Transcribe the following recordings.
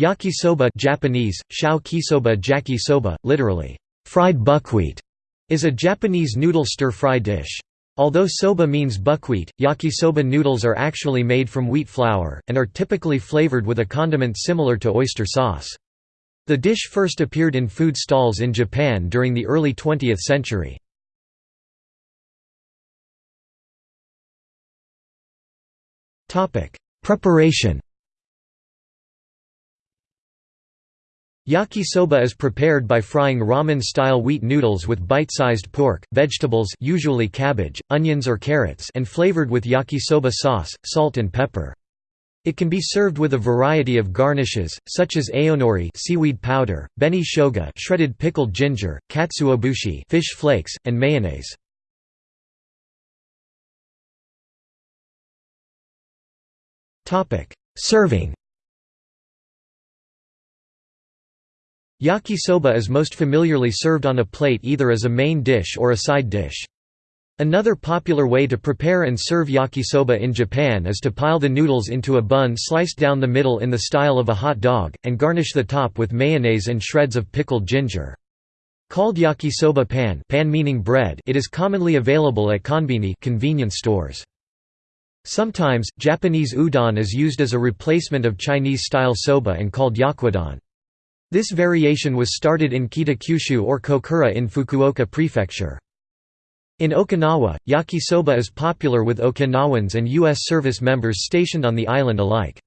Yakisoba Japanese, kisoba jaki soba, literally, fried buckwheat, is a Japanese noodle stir-fry dish. Although soba means buckwheat, yakisoba noodles are actually made from wheat flour, and are typically flavored with a condiment similar to oyster sauce. The dish first appeared in food stalls in Japan during the early 20th century. Preparation Yakisoba is prepared by frying ramen-style wheat noodles with bite-sized pork, vegetables usually cabbage, onions or carrots and flavored with yakisoba sauce, salt and pepper. It can be served with a variety of garnishes, such as aonori seaweed powder, beni shoga shredded pickled ginger, katsuobushi fish flakes, and mayonnaise. Serving Yakisoba is most familiarly served on a plate either as a main dish or a side dish. Another popular way to prepare and serve yakisoba in Japan is to pile the noodles into a bun sliced down the middle in the style of a hot dog, and garnish the top with mayonnaise and shreds of pickled ginger. Called yakisoba pan, pan meaning bread it is commonly available at konbini convenience stores. Sometimes, Japanese udon is used as a replacement of Chinese-style soba and called yaki udon. This variation was started in Kitakyushu or Kokura in Fukuoka Prefecture. In Okinawa, yakisoba is popular with Okinawans and U.S. service members stationed on the island alike.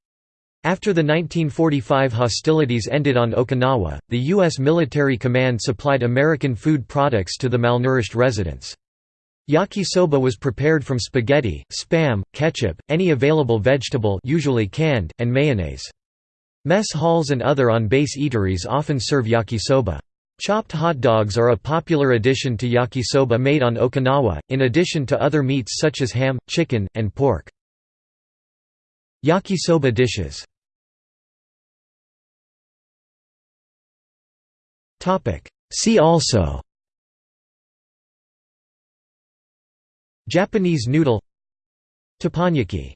After the 1945 hostilities ended on Okinawa, the U.S. military command supplied American food products to the malnourished residents. Yakisoba was prepared from spaghetti, spam, ketchup, any available vegetable usually canned, and mayonnaise. Mess halls and other on-base eateries often serve yakisoba. Chopped hot dogs are a popular addition to yakisoba made on Okinawa, in addition to other meats such as ham, chicken, and pork. Yakisoba dishes See also Japanese noodle Teppanyaki